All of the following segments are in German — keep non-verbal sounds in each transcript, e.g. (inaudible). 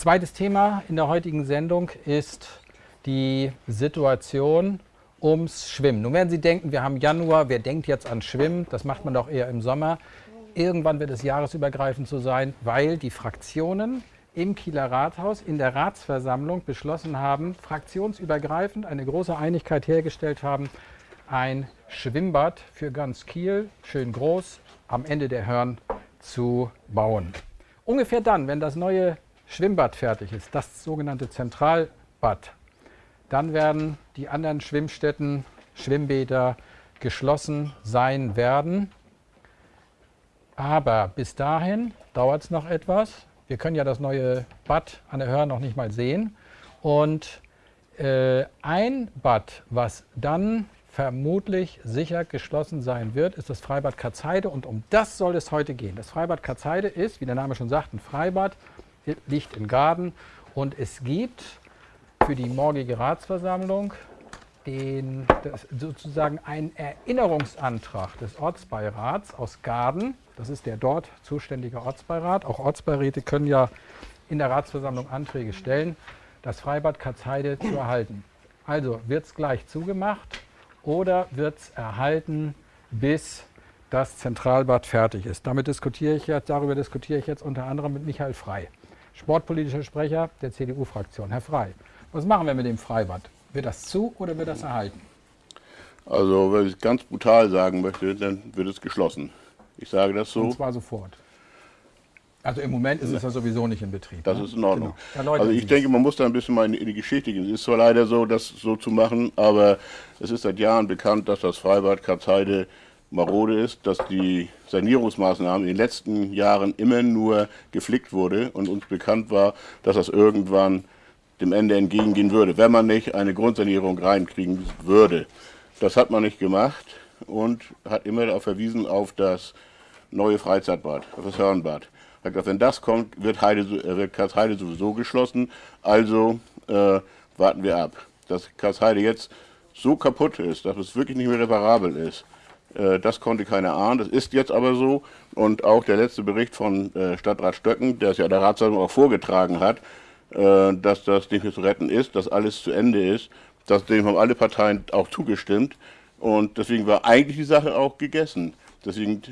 Zweites Thema in der heutigen Sendung ist die Situation ums Schwimmen. Nun werden Sie denken, wir haben Januar, wer denkt jetzt an Schwimmen? Das macht man doch eher im Sommer. Irgendwann wird es jahresübergreifend so sein, weil die Fraktionen im Kieler Rathaus in der Ratsversammlung beschlossen haben, fraktionsübergreifend eine große Einigkeit hergestellt haben, ein Schwimmbad für ganz Kiel, schön groß, am Ende der Hörn zu bauen. Ungefähr dann, wenn das neue Schwimmbad fertig ist, das sogenannte Zentralbad, dann werden die anderen Schwimmstätten, Schwimmbäder geschlossen sein werden. Aber bis dahin dauert es noch etwas. Wir können ja das neue Bad an der Hörn noch nicht mal sehen. Und äh, ein Bad, was dann vermutlich sicher geschlossen sein wird, ist das Freibad Katzheide und um das soll es heute gehen. Das Freibad Katzheide ist, wie der Name schon sagt, ein Freibad, liegt in Garden und es gibt für die morgige Ratsversammlung den, sozusagen einen Erinnerungsantrag des Ortsbeirats aus Garden das ist der dort zuständige Ortsbeirat. Auch Ortsbeiräte können ja in der Ratsversammlung Anträge stellen, das Freibad Katzheide zu erhalten. Also wird es gleich zugemacht oder wird es erhalten, bis das Zentralbad fertig ist. Damit diskutiere ich jetzt, darüber diskutiere ich jetzt unter anderem mit Michael Frei, sportpolitischer Sprecher der CDU-Fraktion. Herr Frei, was machen wir mit dem Freibad? Wird das zu oder wird das erhalten? Also, wenn ich es ganz brutal sagen möchte, dann wird es geschlossen. Ich sage das so. Und zwar sofort. Also im Moment ist es ja sowieso nicht in Betrieb. Das ne? ist in Ordnung. Genau. Also ich denke, man muss da ein bisschen mal in die Geschichte gehen. Es ist zwar leider so, das so zu machen, aber es ist seit Jahren bekannt, dass das Freibad Katzheide marode ist, dass die Sanierungsmaßnahmen in den letzten Jahren immer nur geflickt wurde und uns bekannt war, dass das irgendwann dem Ende entgegengehen würde, wenn man nicht eine Grundsanierung reinkriegen würde. Das hat man nicht gemacht und hat immer darauf verwiesen auf das neue Freizeitbad, das Hörnbad. Hat gesagt, wenn das kommt, wird, Heide, äh, wird Karlsheide sowieso geschlossen, also äh, warten wir ab. Dass Karlsheide jetzt so kaputt ist, dass es wirklich nicht mehr reparabel ist, das konnte keiner ahnen. Das ist jetzt aber so und auch der letzte Bericht von äh, Stadtrat Stöcken, der es ja der Ratssammlung auch vorgetragen hat, äh, dass das nicht mehr zu retten ist, dass alles zu Ende ist, das, dem haben alle Parteien auch zugestimmt. Und deswegen war eigentlich die Sache auch gegessen. Deswegen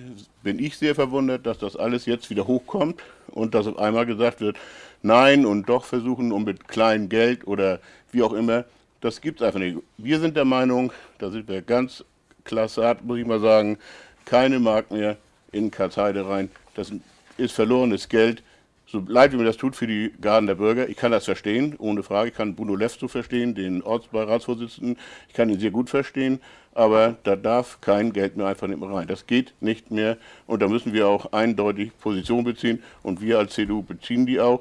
bin ich sehr verwundert, dass das alles jetzt wieder hochkommt und dass auf einmal gesagt wird, nein und doch versuchen und mit kleinem Geld oder wie auch immer. Das gibt es einfach nicht. Wir sind der Meinung, da sind wir ganz klasse, muss ich mal sagen, keine Mark mehr in Karteide rein. Das ist verlorenes Geld. So leid wie mir das tut für die Garden der Bürger, ich kann das verstehen, ohne Frage. Ich kann Bruno Lefzo verstehen, den Ortsbeiratsvorsitzenden. Ich kann ihn sehr gut verstehen aber da darf kein Geld mehr einfach nicht mehr rein. Das geht nicht mehr und da müssen wir auch eindeutig Position beziehen und wir als CDU beziehen die auch.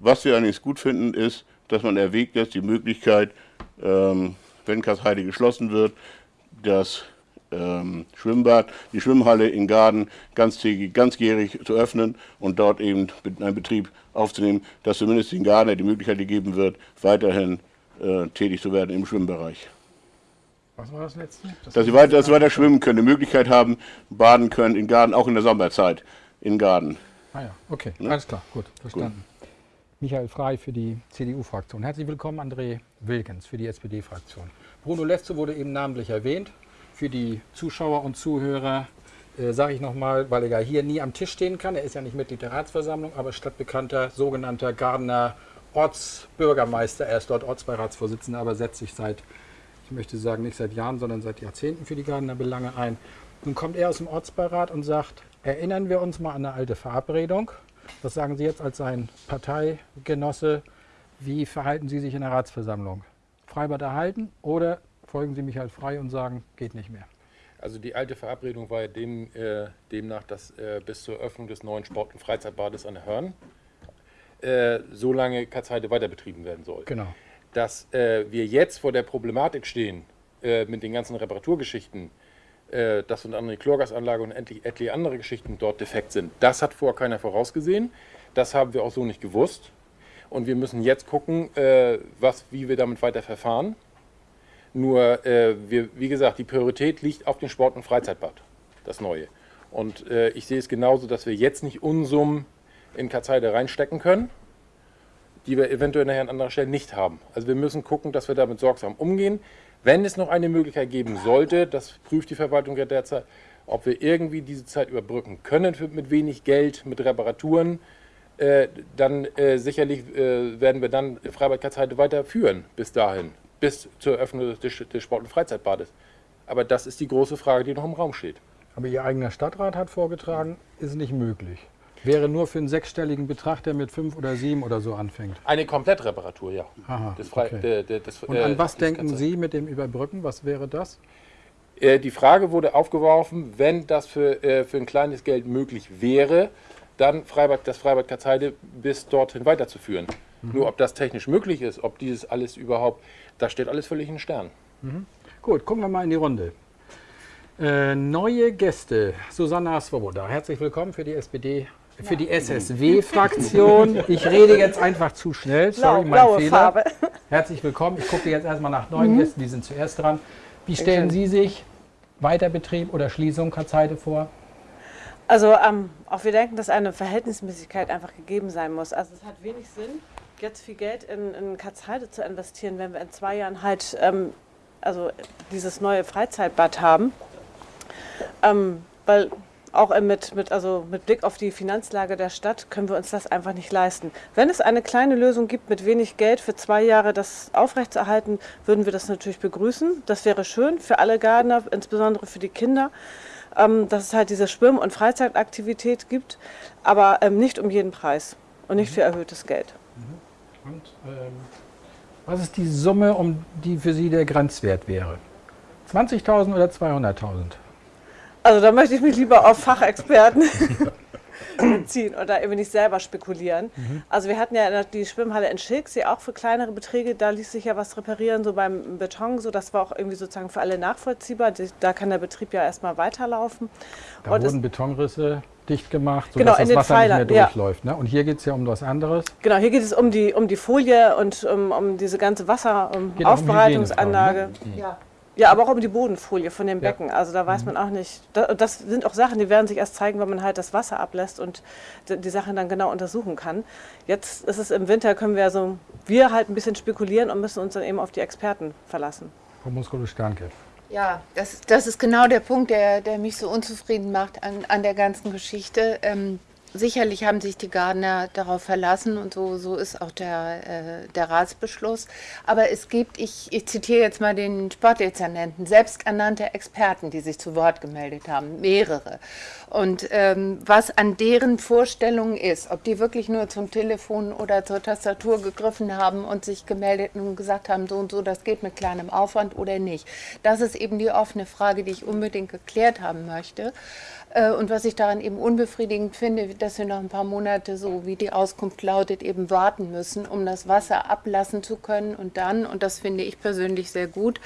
Was wir allerdings gut finden, ist, dass man erwägt jetzt die Möglichkeit, ähm, wenn Kassheide geschlossen wird, das ähm, Schwimmbad, die Schwimmhalle in Garden ganztägig, ganzjährig zu öffnen und dort eben einen Betrieb aufzunehmen, dass zumindest den Garden die Möglichkeit gegeben wird, weiterhin äh, tätig zu werden im Schwimmbereich. Was war das letzte? Das dass sie weiter, dass sie weiter schwimmen können, die Möglichkeit haben, baden können in Garden, auch in der Sommerzeit in Garden. Ah ja, okay, ne? alles klar, gut, verstanden. Gut. Michael Frei für die CDU-Fraktion. Herzlich willkommen, André Wilkens für die SPD-Fraktion. Bruno Lefze wurde eben namentlich erwähnt. Für die Zuschauer und Zuhörer äh, sage ich nochmal, weil er ja hier nie am Tisch stehen kann. Er ist ja nicht Mitglied der Ratsversammlung, aber stadtbekannter sogenannter Gardener Ortsbürgermeister. Er ist dort Ortsbeiratsvorsitzender, aber setzt sich seit ich möchte sagen, nicht seit Jahren, sondern seit Jahrzehnten für die Gardener Belange ein. Nun kommt er aus dem Ortsbeirat und sagt, erinnern wir uns mal an eine alte Verabredung. Was sagen Sie jetzt als sein Parteigenosse? Wie verhalten Sie sich in der Ratsversammlung? Freibad erhalten oder folgen Sie mich halt frei und sagen, geht nicht mehr? Also die alte Verabredung war ja dem, äh, demnach, dass äh, bis zur Öffnung des neuen Sport- und Freizeitbades an der Hörn äh, so lange Katzheide weiter betrieben werden soll. Genau dass äh, wir jetzt vor der Problematik stehen äh, mit den ganzen Reparaturgeschichten, äh, dass unter anderem die Chlorgasanlage und endlich etliche andere Geschichten dort defekt sind. Das hat vorher keiner vorausgesehen. Das haben wir auch so nicht gewusst. Und wir müssen jetzt gucken, was, wie wir damit weiter verfahren. Nur, äh, wir, wie gesagt, die Priorität liegt auf dem Sport- und Freizeitbad, das Neue. Und äh, ich sehe es genauso, dass wir jetzt nicht Unsummen in Katzheide reinstecken können die wir eventuell nachher an anderer Stelle nicht haben. Also wir müssen gucken, dass wir damit sorgsam umgehen. Wenn es noch eine Möglichkeit geben sollte, das prüft die Verwaltung ja derzeit, ob wir irgendwie diese Zeit überbrücken können mit wenig Geld, mit Reparaturen, äh, dann äh, sicherlich äh, werden wir dann Freibad weiterführen bis dahin, bis zur Eröffnung des, des Sport- und Freizeitbades. Aber das ist die große Frage, die noch im Raum steht. Aber Ihr eigener Stadtrat hat vorgetragen, ist nicht möglich. Wäre nur für einen sechsstelligen Betrag, der mit fünf oder sieben oder so anfängt. Eine Komplettreparatur, ja. Aha, okay. de, de, das, Und äh, an was das denken. Sie mit dem Überbrücken? Was wäre das? Äh, die Frage wurde aufgeworfen, wenn das für, äh, für ein kleines Geld möglich wäre, dann Freibad, das Freibad Katzheide bis dorthin weiterzuführen. Nur ob das technisch möglich ist, ob dieses alles überhaupt, das steht alles völlig in den Sternen. Gut, gucken wir mal in die Runde. Äh, neue Gäste. Susanna Svoboda, herzlich willkommen für die SPD, für die SSW-Fraktion. (laughs) Ich rede jetzt einfach zu schnell. Sorry, mein blaue Fehler. Farbe. Herzlich willkommen. Ich gucke jetzt erstmal nach neuen Gästen, die sind zuerst dran. Wie stellen Sie sich Weiterbetrieb oder Schließung Katzheide vor? Also ähm, auch wir denken, dass eine Verhältnismäßigkeit einfach gegeben sein muss. Also es hat wenig Sinn, jetzt viel Geld in, in Katzheide zu investieren, wenn wir in zwei Jahren halt ähm, also dieses neue Freizeitbad haben. Ähm, weil auch mit, mit, also mit Blick auf die Finanzlage der Stadt können wir uns das einfach nicht leisten. Wenn es eine kleine Lösung gibt, mit wenig Geld für zwei Jahre das aufrechtzuerhalten, würden wir das natürlich begrüßen. Das wäre schön für alle Gardner, insbesondere für die Kinder, ähm, dass es halt diese Schwimm- und Freizeitaktivität gibt, aber ähm, nicht um jeden Preis und nicht für erhöhtes Geld. Und ähm, was ist die Summe, um die für Sie der Grenzwert wäre? 20.000 oder 200.000? Also da möchte ich mich lieber auf Fachexperten (laughs) (laughs) beziehen oder eben nicht selber spekulieren. Also wir hatten ja die Schwimmhalle in Schilksee auch für kleinere Beträge, da ließ sich ja was reparieren, so beim Beton, so das war auch irgendwie sozusagen für alle nachvollziehbar. Da kann der Betrieb ja erstmal weiterlaufen. Da Und wurden Betonrisse dicht gemacht, Genau, sodass in das den Wasser Pfeilern, nicht mehr ja. durchläuft. Ne? Und hier geht es ja um was anderes. Genau, hier geht es um die, um die Folie und um, um diese ganze Geht auch um Wasseraufbereitungsanlage. Hygienefragen, ja. Ja, aber auch um die Bodenfolie von dem Ja. Becken. Also da weiß man auch nicht. Da- Das sind auch Sachen, die werden sich erst zeigen, wenn man halt das Wasser ablässt und die, Sachen dann genau untersuchen kann. Jetzt ist es im Winter, können wir so, wir halt ein bisschen spekulieren und müssen uns dann eben auf die Experten verlassen. Frau Muscolo-Sternke. Ja, das, das ist genau der Punkt, der, der mich so unzufrieden macht an, an der ganzen Geschichte. Ähm, sicherlich haben sich die Gardner darauf verlassen und so, so ist auch der, äh, der Ratsbeschluss. Aber es gibt, ich, ich zitiere jetzt mal den Sportdezernenten, selbsternannte Experten, die sich zu Wort gemeldet haben, mehrere. Und ähm, was an deren Vorstellungen ist, ob die wirklich nur zum Telefon oder zur Tastatur gegriffen haben und sich gemeldet und gesagt haben, so und so, das geht mit kleinem Aufwand oder nicht. Das ist eben die offene Frage, die ich unbedingt geklärt haben möchte. Äh, Und was ich daran eben unbefriedigend finde, dass wir noch ein paar Monate, so wie die Auskunft lautet, eben warten müssen, um das Wasser ablassen zu können. Und dann, und das finde ich persönlich sehr gut,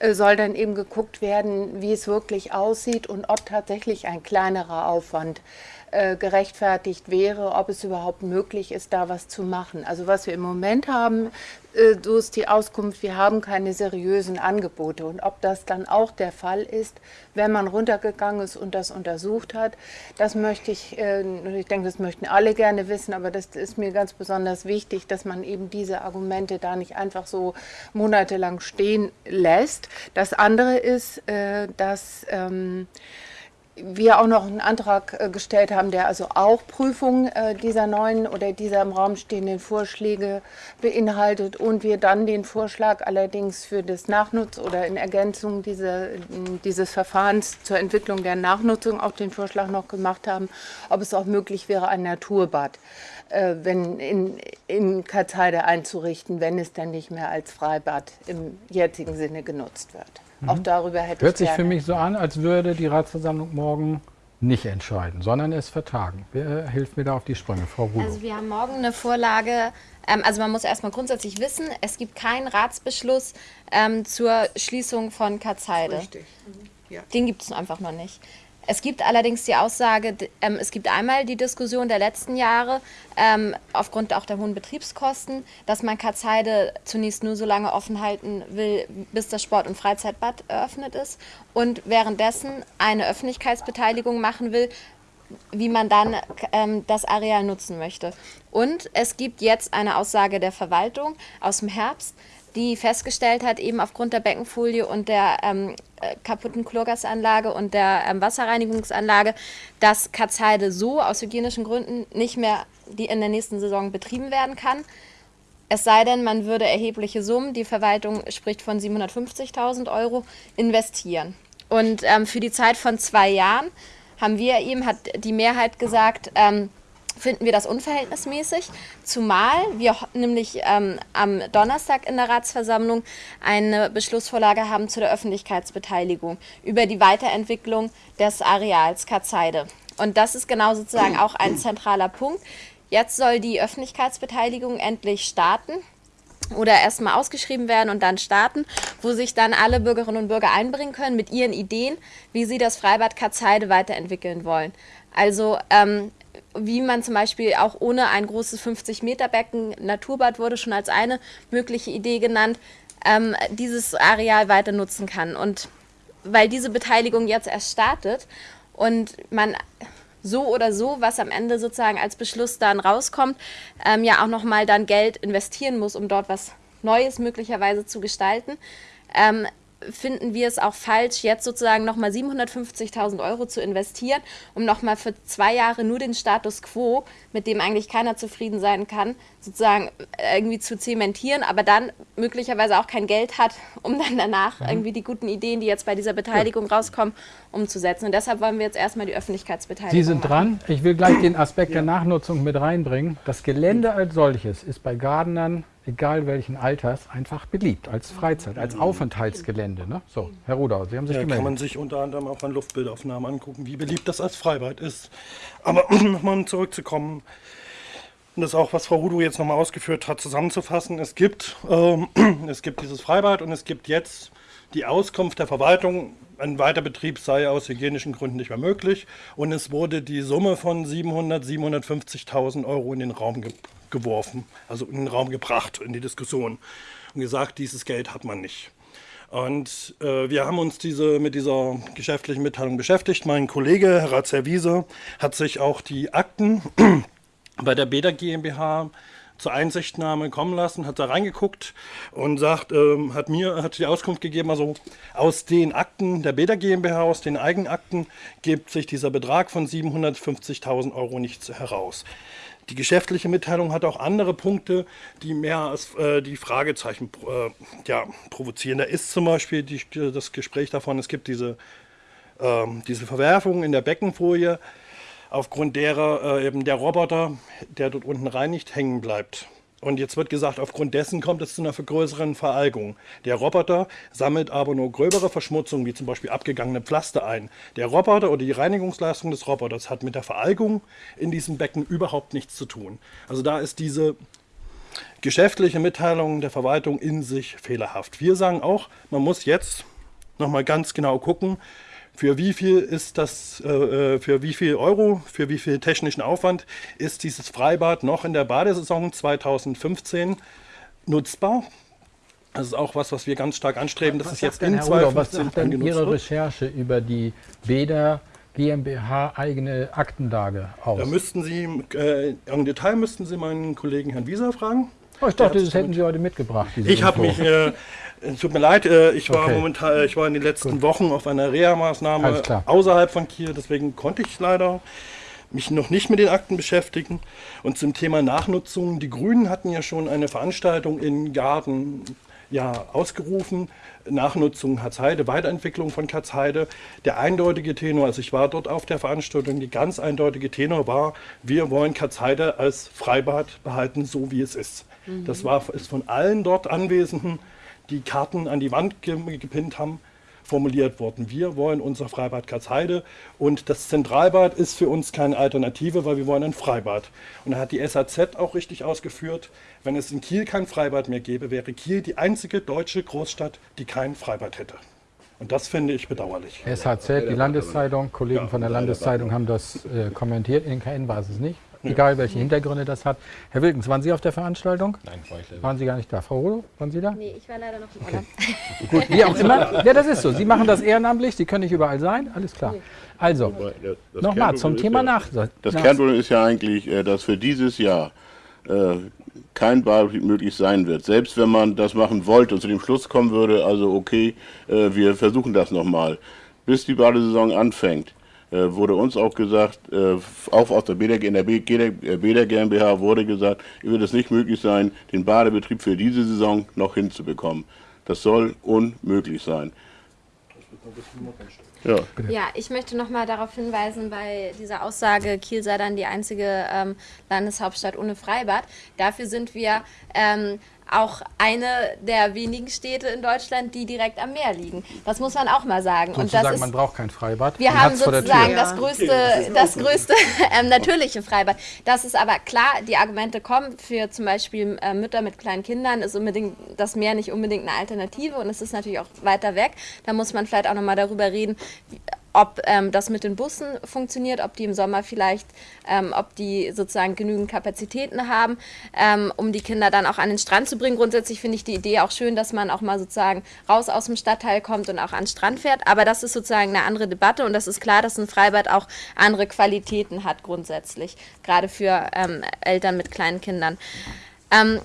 äh, soll dann eben geguckt werden, wie es wirklich aussieht und ob tatsächlich ein kleinerer Aufwand äh, gerechtfertigt wäre, ob es überhaupt möglich ist, da was zu machen. Also was wir im Moment haben, äh, so ist die Auskunft, wir haben keine seriösen Angebote. Und ob das dann auch der Fall ist, wenn man runtergegangen ist und das untersucht hat, das möchte ich, äh, ich denke, das möchten alle gerne wissen, aber das ist mir ganz besonders wichtig, dass man eben diese Argumente da nicht einfach so monatelang stehen lässt. Das andere ist, äh, dass ähm, wir auch noch einen Antrag äh, gestellt haben, der also auch Prüfung äh, dieser neuen oder dieser im Raum stehenden Vorschläge beinhaltet und wir dann den Vorschlag allerdings für das Nachnutz oder in Ergänzung diese, dieses Verfahrens zur Entwicklung der Nachnutzung auch den Vorschlag noch gemacht haben, ob es auch möglich wäre, ein Naturbad äh, wenn in, in Katzheide einzurichten, wenn es dann nicht mehr als Freibad im jetzigen Sinne genutzt wird. Auch darüber hätte Hört ich sich gerne. für mich so an, als würde die Ratsversammlung morgen nicht entscheiden, sondern es vertagen. Wer hilft mir da auf die Sprünge? Frau Rulo. Also wir haben morgen eine Vorlage. Ähm, also man muss erstmal grundsätzlich wissen, es gibt keinen Ratsbeschluss ähm, zur Schließung von Katzheide. Richtig. Den gibt es einfach noch nicht. Es gibt allerdings die Aussage, ähm, es gibt einmal die Diskussion der letzten Jahre, ähm, aufgrund auch der hohen Betriebskosten, dass man Katzheide zunächst nur so lange offen halten will, bis das Sport- und Freizeitbad eröffnet ist und währenddessen eine Öffentlichkeitsbeteiligung machen will, wie man dann ähm, das Areal nutzen möchte. Und es gibt jetzt eine Aussage der Verwaltung aus dem Herbst, die festgestellt hat, eben aufgrund der Beckenfolie und der ähm, äh, kaputten Chlorgasanlage und der ähm, Wasserreinigungsanlage, dass Katzheide so aus hygienischen Gründen nicht mehr die in der nächsten Saison betrieben werden kann. Es sei denn, man würde erhebliche Summen, die Verwaltung spricht von 750.000 Euro, investieren. Und ähm, für die Zeit von zwei Jahren haben wir eben, hat die Mehrheit gesagt, ähm, finden wir das unverhältnismäßig, zumal wir nämlich ähm, am Donnerstag in der Ratsversammlung eine Beschlussvorlage haben zu der Öffentlichkeitsbeteiligung über die Weiterentwicklung des Areals Katzheide. Und das ist genau sozusagen auch ein zentraler Punkt. Jetzt soll die Öffentlichkeitsbeteiligung endlich starten oder erstmal ausgeschrieben werden und dann starten, wo sich dann alle Bürgerinnen und Bürger einbringen können mit ihren Ideen, wie sie das Freibad Katzheide weiterentwickeln wollen. Also ähm, wie man zum Beispiel auch ohne ein großes 50-Meter-Becken, Naturbad wurde schon als eine mögliche Idee genannt, ähm, dieses Areal weiter nutzen kann. Und weil diese Beteiligung jetzt erst startet und man so oder so, was am Ende sozusagen als Beschluss dann rauskommt, ähm, ja auch nochmal dann Geld investieren muss, um dort was Neues möglicherweise zu gestalten, ähm, finden wir es auch falsch, jetzt sozusagen nochmal 750.000 Euro zu investieren, um nochmal für zwei Jahre nur den Status quo, mit dem eigentlich keiner zufrieden sein kann, sozusagen irgendwie zu zementieren, aber dann möglicherweise auch kein Geld hat, (laughs) um dann danach mhm. irgendwie die guten Ideen, die jetzt bei dieser Beteiligung ja. rauskommen, umzusetzen. Und deshalb wollen wir jetzt erstmal die Öffentlichkeitsbeteiligung Sie sind machen. dran. Ich will gleich den Aspekt ja. der Nachnutzung mit reinbringen. Das Gelände als solches ist bei Gardenern egal welchen Alters, einfach beliebt als Freizeit, als Aufenthaltsgelände. Ne? So, Herr Rudau, Sie haben sich ja, gemeldet. kann man sich unter anderem auch an Luftbildaufnahmen angucken, wie beliebt das als Freibad ist. Aber (clears throat) nochmal zurückzukommen, und das auch, was Frau Rudo jetzt nochmal ausgeführt hat, zusammenzufassen. Es gibt, ähm, (clears throat) es gibt dieses Freibad und es gibt jetzt die Auskunft der Verwaltung, ein Weiterbetrieb sei aus hygienischen Gründen nicht mehr möglich. Und es wurde die Summe von 700, 750.000 Euro in den Raum ge geworfen, also in den Raum gebracht, in die Diskussion. Und gesagt, dieses Geld hat man nicht. Und äh, wir haben uns diese, mit dieser geschäftlichen Mitteilung beschäftigt. Mein Kollege, Herr Ratzherr hat sich auch die Akten (clears throat) bei der Beda GmbH zur Einsichtnahme kommen lassen, hat da reingeguckt und sagt, ähm, hat mir hat die Auskunft gegeben, also aus den Akten der Beda GmbH, aus den Eigenakten, gibt sich dieser Betrag von 750.000 Euro nicht heraus. Die geschäftliche Mitteilung hat auch andere Punkte, die mehr als äh, die Fragezeichen äh, ja, provozieren. Da ist zum Beispiel die, das Gespräch davon, es gibt diese, äh, diese Verwerfung in der Beckenfolie aufgrund derer äh, eben der Roboter, der dort unten reinigt, hängen bleibt. Und jetzt wird gesagt, aufgrund dessen kommt es zu einer vergrößeren Veralgung. Der Roboter sammelt aber nur gröbere Verschmutzungen, wie zum Beispiel abgegangene Pflaster ein. Der Roboter oder die Reinigungsleistung des Roboters hat mit der Veralgung in diesem Becken überhaupt nichts zu tun. Also da ist diese geschäftliche Mitteilung der Verwaltung in sich fehlerhaft. Wir sagen auch, man muss jetzt nochmal ganz genau gucken, für wie viel ist das, äh, äh, für wie viel Euro, für wie viel technischen Aufwand ist dieses Freibad noch in der Badesaison 2015 nutzbar? Das ist auch was, was wir ganz stark anstreben. Das ist jetzt in 2015 Was sagt denn Ihre Recherche über die Bäder GmbH eigene Aktenlage aus? Da müssten Sie, äh, im Detail müssten Sie meinen Kollegen Herrn Wieser fragen. Oh, ich dachte, das hätten Sie heute mitgebracht. Ich habe mich, äh, tut mir leid, äh, ich war okay. momentan, ich war in den letzten Gut. Wochen auf einer Reha-Maßnahme außerhalb von Kiel, deswegen konnte ich leider mich noch nicht mit den Akten beschäftigen. Und zum Thema Nachnutzung, die Grünen hatten ja schon eine Veranstaltung in Garten ja, ausgerufen. Nachnutzung Hatzheide, Weiterentwicklung von Katzheide. Der eindeutige Tenor, also ich war dort auf der Veranstaltung, die ganz eindeutige Tenor war, wir wollen Katzheide als Freibad behalten, so wie es ist. Mhm. Das war, ist von allen dort Anwesenden, die Karten an die Wand gepinnt haben, formuliert worden. Wir wollen unser Freibad Katzheide und das Zentralbad ist für uns keine Alternative, weil wir wollen ein Freibad. Und da hat die SAZ auch richtig ausgeführt, wenn es in Kiel kein Freibad mehr gäbe, wäre Kiel die einzige deutsche Großstadt, die kein Freibad hätte. Und das finde ich bedauerlich. SHZ, die Landeszeitung, Kollegen ja, von der Landeszeitung haben das äh, kommentiert. In KN war es nicht. Egal welche Hintergründe das hat. Herr Wilkens, waren Sie auf der Veranstaltung? Nein, war ich leider Waren Sie gar nicht da. Frau Rodo, waren Sie da? Nee, ich war leider noch im Urlaub. (laughs) Gut, wie auch immer. Ja, das ist so. Sie machen das ehrenamtlich, Sie können nicht überall sein, alles klar. Also, nochmal zum Thema ja, nach. Das Kernproblem ist ja eigentlich, äh, dass für dieses Jahr äh, kein Badebetrieb möglich sein wird. Selbst wenn man das machen wollte und zu dem Schluss kommen würde, also okay, äh, wir versuchen das nochmal. Bis die Badesaison anfängt, wurde uns auch gesagt, äh, auch aus der Bäder, in der B- Bäder GmbH wurde gesagt, es wird es nicht möglich sein, den Badebetrieb für diese Saison noch hinzubekommen. Das soll unmöglich sein. Ja. Ja, ich möchte noch mal darauf hinweisen, bei dieser Aussage, Kiel sei dann die einzige ähm, Landeshauptstadt ohne Freibad. Dafür sind wir ähm, auch eine der wenigen Städte in Deutschland, die direkt am Meer liegen. Das muss man auch mal sagen. Und das ist man braucht kein Freibad. Wir Man haben sozusagen das größte, das größte (laughs) ähm, natürliche Freibad. Das ist aber klar, die Argumente kommen für zum Beispiel äh, Mütter mit kleinen Kindern, ist unbedingt das Meer nicht unbedingt eine Alternative und es ist natürlich auch weiter weg. Da muss man vielleicht auch nochmal darüber reden, wie- ob ähm, das mit den Bussen funktioniert, ob die im Sommer vielleicht, ähm, ob die sozusagen genügend Kapazitäten haben, ähm, um die Kinder dann auch an den Strand zu bringen. Grundsätzlich finde ich die Idee auch schön, dass man auch mal sozusagen raus aus dem Stadtteil kommt und auch an den Strand fährt. Aber das ist sozusagen eine andere Debatte und das ist klar, dass ein Freibad auch andere Qualitäten hat grundsätzlich, gerade für ähm, Eltern mit kleinen Kindern. Ähm,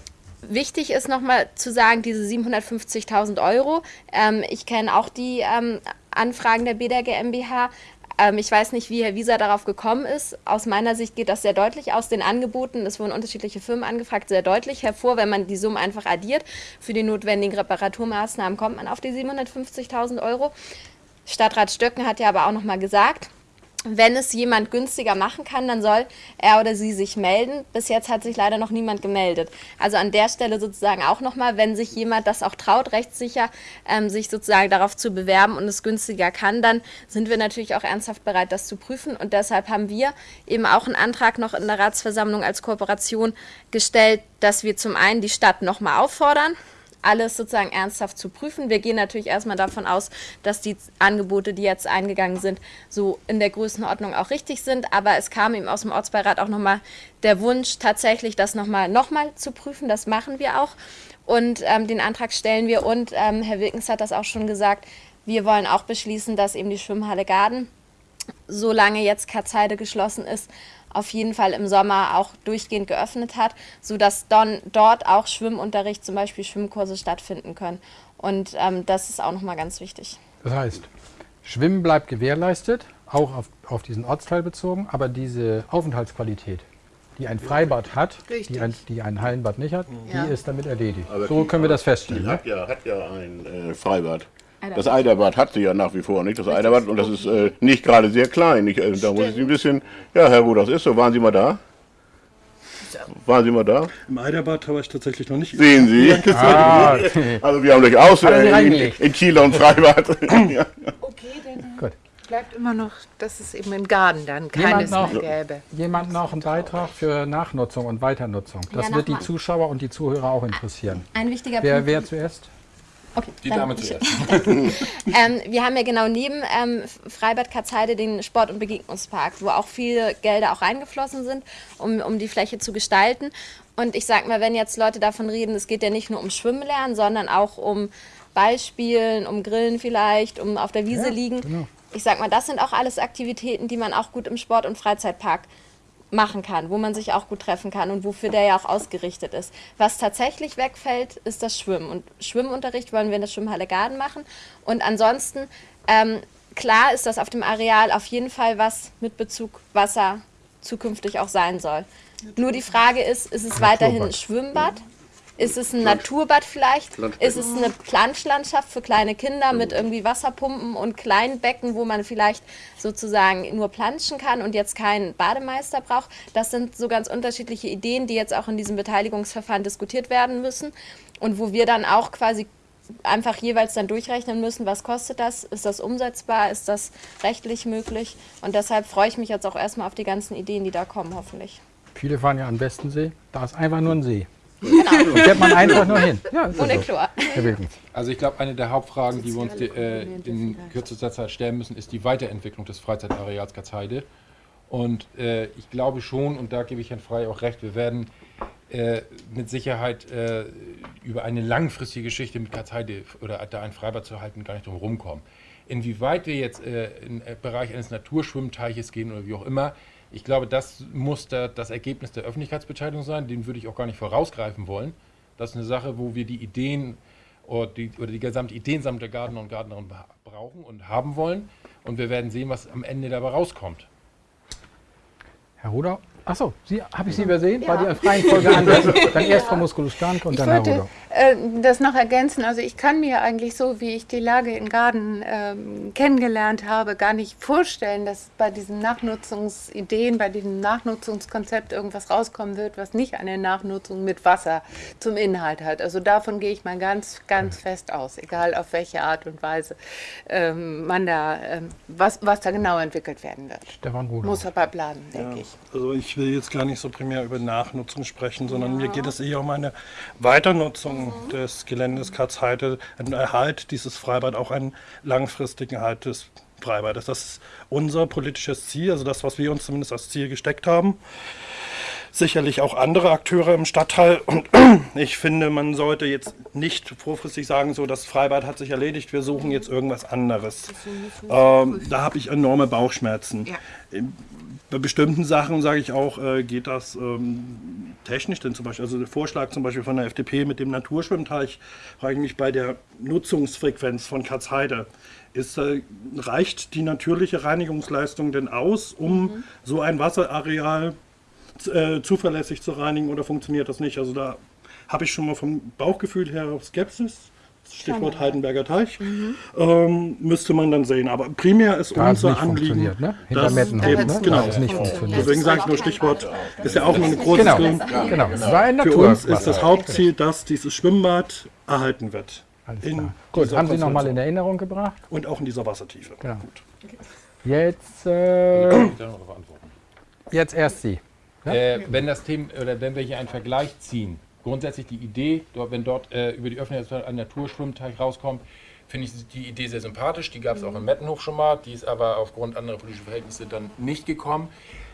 Wichtig ist nochmal zu sagen, diese 750.000 Euro. Ähm, ich kenne auch die ähm, Anfragen der BDR GmbH. Ähm, ich weiß nicht, wie Herr Wieser darauf gekommen ist. Aus meiner Sicht geht das sehr deutlich aus den Angeboten. Es wurden unterschiedliche Firmen angefragt, sehr deutlich hervor. Wenn man die Summen einfach addiert, für die notwendigen Reparaturmaßnahmen kommt man auf die 750.000 Euro. Stadtrat Stöcken hat ja aber auch nochmal gesagt, wenn es jemand günstiger machen kann, dann soll er oder sie sich melden. Bis jetzt hat sich leider noch niemand gemeldet. Also an der Stelle sozusagen auch nochmal, wenn sich jemand das auch traut, rechtssicher ähm, sich sozusagen darauf zu bewerben und es günstiger kann, dann sind wir natürlich auch ernsthaft bereit, das zu prüfen. Und deshalb haben wir eben auch einen Antrag noch in der Ratsversammlung als Kooperation gestellt, dass wir zum einen die Stadt nochmal auffordern, alles sozusagen ernsthaft zu prüfen. Wir gehen natürlich erstmal davon aus, dass die Angebote, die jetzt eingegangen sind, so in der Größenordnung auch richtig sind. Aber es kam eben aus dem Ortsbeirat auch nochmal der Wunsch, tatsächlich das nochmal noch mal zu prüfen. Das machen wir auch. Und ähm, den Antrag stellen wir. Und ähm, Herr Wilkens hat das auch schon gesagt. Wir wollen auch beschließen, dass eben die Schwimmhalle Garden, solange jetzt Katzheide geschlossen ist, auf jeden Fall im Sommer auch durchgehend geöffnet hat, sodass dann dort auch Schwimmunterricht, zum Beispiel Schwimmkurse stattfinden können. Und ähm, das ist auch nochmal ganz wichtig. Das heißt, Schwimmen bleibt gewährleistet, auch auf, auf diesen Ortsteil bezogen, aber diese Aufenthaltsqualität, die ein Freibad hat, die ein, die ein Hallenbad nicht hat, Ja. die ist damit erledigt. Aber so die- können wir das Die feststellen. Ne? hat ja, hat ja ein äh, Freibad. Das Eiderbad hat sie ja nach wie vor nicht, das Eiderbad, und das ist äh, nicht gerade sehr klein. Ich, äh, da muss ich Sie ein bisschen, ja Herr das ist so. Waren Sie mal da? Waren Sie mal da? Im Eiderbad habe ich tatsächlich noch nicht. Sehen Sie? (laughs) Ah. Also wir haben durchaus äh, in, in Kiel und Freibad. (laughs) ja. Okay, dann Gut. bleibt immer noch, dass es eben in Garden dann Jemand keines noch? mehr gäbe. Jemand noch einen Beitrag für Nachnutzung und Weiternutzung? Das Ja, wird die. Zuschauer und die Zuhörer auch interessieren. Ein wichtiger Wer, Punkt. wer zuerst? Okay, Die Dame zuerst. (laughs) Ähm, wir haben ja genau neben ähm, Freibad Katzheide den Sport- und Begegnungspark, wo auch viele Gelder auch reingeflossen sind, um, um die Fläche zu gestalten. Und ich sag mal, wenn jetzt Leute davon reden, es geht ja nicht nur um Schwimmen lernen, sondern auch um Ballspielen, um Grillen vielleicht, um auf der Wiese Ja, liegen. genau. Ich sag mal, das sind auch alles Aktivitäten, die man auch gut im Sport- und Freizeitpark machen kann, wo man sich auch gut treffen kann und wofür der ja auch ausgerichtet ist. Was tatsächlich wegfällt, ist das Schwimmen. Und Schwimmunterricht wollen wir in der Schwimmhalle Garden machen. Und ansonsten, ähm, klar ist das auf dem Areal auf jeden Fall was mit Bezug Wasser zukünftig auch sein soll. Nur die Frage ist, ist es weiterhin ein Schwimmbad? Ist es ein Naturbad vielleicht? Ist es eine Planschlandschaft für kleine Kinder mit irgendwie Wasserpumpen und kleinen Becken, wo man vielleicht sozusagen nur planschen kann und jetzt keinen Bademeister braucht? Das sind so ganz unterschiedliche Ideen, die jetzt auch in diesem Beteiligungsverfahren diskutiert werden müssen und wo wir dann auch quasi einfach jeweils dann durchrechnen müssen, was kostet das, ist das umsetzbar, ist das rechtlich möglich und deshalb freue ich mich jetzt auch erstmal auf die ganzen Ideen, die da kommen, hoffentlich. Viele fahren ja an Westensee. Da ist einfach nur ein See. Genau. fährt man einfach nur hin. Ja, Ohne so. Chlor. Also ich glaube, eine der Hauptfragen, die wir uns äh, in kürzester Zeit stellen müssen, ist die Weiterentwicklung des Freizeitareals Gatzheide. Und äh, ich glaube schon, und da gebe ich Herrn Frey auch recht, wir werden äh, mit Sicherheit äh, über eine langfristige Geschichte mit Katzheide oder da ein Freibad zu halten gar nicht drum rumkommen. Inwieweit wir jetzt äh, im Bereich eines Naturschwimmteiches gehen oder wie auch immer, ich glaube, das muss da das Ergebnis der Öffentlichkeitsbeteiligung sein. Den würde ich auch gar nicht vorausgreifen wollen. Das ist eine Sache, wo wir die Ideen oder die, oder die gesamte Ideensammlung der Gardner und Gardnerinnen brauchen und haben wollen. Und wir werden sehen, was am Ende dabei rauskommt. Herr Ruder? Achso, habe ich Sie übersehen? Ja. War die freien Folge (laughs) anders? Dann erst Frau Musculus Stanke und ich dann wollte, Herr Ruder. Äh, das noch ergänzen. Also ich kann mir eigentlich so, wie ich die Lage in Garden äh, kennengelernt habe, gar nicht vorstellen, dass bei diesen Nachnutzungsideen, bei diesem Nachnutzungskonzept irgendwas rauskommen wird, was nicht eine Nachnutzung mit Wasser zum Inhalt hat. Also davon gehe ich mal ganz, ganz fest aus, egal auf welche Art und Weise ähm, man da, ähm, was, was da genau entwickelt werden wird. Stefan Ruder. Muss aber planen, denke ja, ich. Also ich ich will jetzt gar nicht so primär über Nachnutzung sprechen, sondern ja. mir geht es eher um eine Weiternutzung des Geländes Katzheide, einen Erhalt dieses Freibad, auch einen langfristigen Erhalt des Freibades. Das ist unser politisches Ziel, also das, was wir uns zumindest als Ziel gesteckt haben sicherlich auch andere Akteure im Stadtteil. Und (clears throat) ich finde, man sollte jetzt nicht vorfristig sagen, so das Freibad hat sich erledigt, wir suchen jetzt irgendwas anderes. Ähm, da habe ich enorme Bauchschmerzen. Ja. Bei bestimmten Sachen sage ich auch, äh, geht das ähm, technisch denn zum Beispiel, also der Vorschlag zum Beispiel von der FDP mit dem Naturschwimmteich, frage ich mich bei der Nutzungsfrequenz von Katzheide, ist, äh, reicht die natürliche Reinigungsleistung denn aus, um mhm. so ein Wasserareal äh, zuverlässig zu reinigen oder funktioniert das nicht? Also da habe ich schon mal vom Bauchgefühl her Skepsis. Stichwort Heidenberger Teich, mhm. ähm, müsste man dann sehen. Aber primär ist da unser Anliegen, ne? Hinter Mettenhof, eben, ne? genau, das nicht funktioniert. Deswegen sage ich nur Stichwort, ist ja auch nur eine große genau. genau. War ein Für uns ist das Hauptziel, dass dieses Schwimmbad erhalten wird. Alles klar. Gut, haben Sie nochmal in Erinnerung gebracht? Und auch in dieser Wassertiefe. Genau. Gut. Jetzt, äh, jetzt erst Sie. Äh, wenn das Thema oder wenn wir hier einen Vergleich ziehen, grundsätzlich die Idee, dort, wenn dort äh, über die Öffentlichkeit ein Naturschwimmteich rauskommt, finde ich die Idee sehr sympathisch. Die gab es auch in Mettenhof schon mal, die ist aber aufgrund anderer politischer Verhältnisse dann nicht gekommen.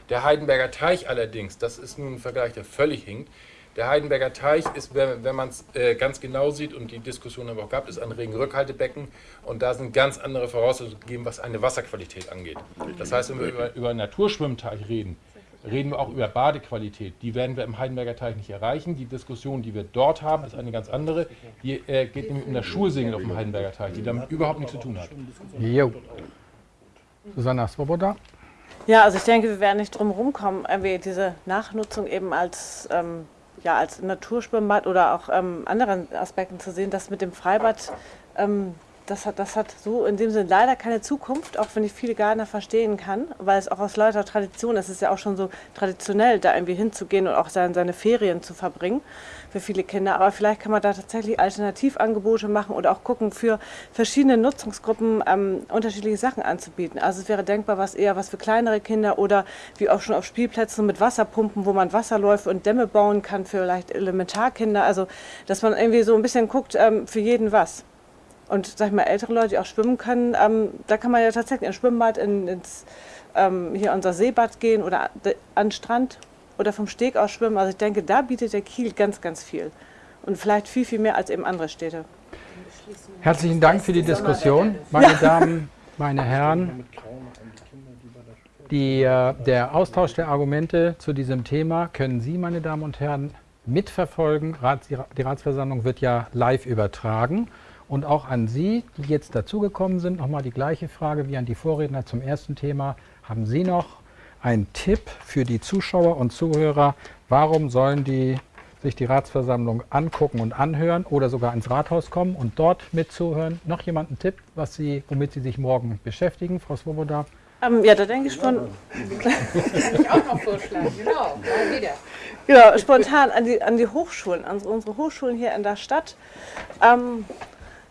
Der Heidenberger Teich allerdings, das ist nun ein Vergleich, der völlig hinkt. Der Heidenberger Teich ist, wenn, wenn man es äh, ganz genau sieht, und die Diskussion haben wir auch gehabt, ist ein Regenrückhaltebecken. Und da sind ganz andere Voraussetzungen gegeben, was eine Wasserqualität angeht. Das heißt, wenn wir über, über einen Naturschwimmteich reden, reden wir auch über Badequalität. Die werden wir im Heidenberger Teich nicht erreichen. Die Diskussion, die wir dort haben, ist eine ganz andere. Die äh, geht nämlich um das Schulsingen auf dem Heidenberger Teich, die damit überhaupt nichts zu tun hat. Jo. Susanna Swoboda. Ja, also ich denke, wir werden nicht drum rumkommen, diese Nachnutzung eben als, ähm, ja, als Naturschwimmbad oder auch ähm, anderen Aspekten zu sehen, dass mit dem Freibad ähm, das hat, das hat so in dem Sinne leider keine Zukunft, auch wenn ich viele Gardner verstehen kann, weil es auch aus lauter Tradition ist. Es ist ja auch schon so traditionell, da irgendwie hinzugehen und auch seine, seine Ferien zu verbringen für viele Kinder. Aber vielleicht kann man da tatsächlich Alternativangebote machen oder auch gucken, für verschiedene Nutzungsgruppen ähm, unterschiedliche Sachen anzubieten. Also es wäre denkbar, was eher was für kleinere Kinder oder wie auch schon auf Spielplätzen mit Wasserpumpen, wo man Wasserläufe und Dämme bauen kann für vielleicht Elementarkinder. Also dass man irgendwie so ein bisschen guckt, ähm, für jeden was. Und sag ich mal, ältere Leute, die auch schwimmen können, ähm, da kann man ja tatsächlich ins Schwimmbad, in, ins ähm, hier unser Seebad gehen oder an den Strand oder vom Steg aus schwimmen. Also ich denke, da bietet der Kiel ganz, ganz viel. Und vielleicht viel, viel mehr als eben andere Städte. Herzlichen Dank für die Diskussion, meine. Damen, meine Herren. Die, äh, der Austausch der Argumente zu diesem Thema können Sie, meine Damen und Herren, mitverfolgen. die Ratsversammlung wird ja live übertragen. Und auch an Sie, die jetzt dazugekommen sind, nochmal die gleiche Frage wie an die Vorredner zum ersten Thema. Haben Sie noch einen Tipp für die Zuschauer und Zuhörer? Warum sollen die sich die Ratsversammlung angucken und anhören oder sogar ins Rathaus kommen und dort mitzuhören? Noch jemand einen Tipp, was Sie, womit Sie sich morgen beschäftigen, Frau Svoboda? Ähm, ja, da denke ich schon. (laughs) Kann ich auch noch vorschlagen, genau, mal wieder. Genau, spontan an die, an die Hochschulen, an unsere Hochschulen hier in der Stadt. Ähm,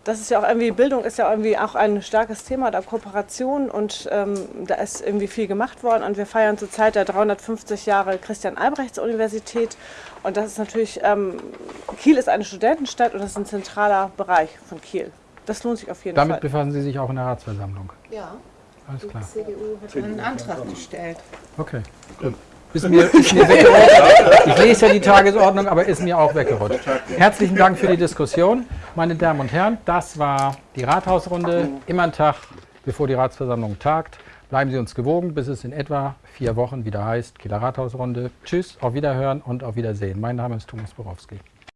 das ist ja auch irgendwie, Bildung ist ja irgendwie auch ein starkes Thema der Kooperation und ähm, da ist irgendwie viel gemacht worden und wir feiern zurzeit der 350 Jahre Christian-Albrechts-Universität und das ist natürlich, ähm, Kiel ist eine Studentenstadt und das ist ein zentraler Bereich von Kiel. Das lohnt sich auf jeden Damit Fall. Damit befassen Sie sich auch in der Ratsversammlung? Ja. alles klar. Die CDU hat einen Antrag gestellt. Okay, gut. Ist mir, ist mir weggerutscht. Ich lese ja die Tagesordnung, aber ist mir auch weggerutscht. Herzlichen Dank für die Diskussion. Meine Damen und Herren, das war die Rathausrunde. Immer ein Tag, bevor die Ratsversammlung tagt. Bleiben Sie uns gewogen, bis es in etwa vier Wochen wieder heißt Kieler Rathausrunde. Tschüss, auf Wiederhören und auf Wiedersehen. Mein Name ist Thomas Borowski.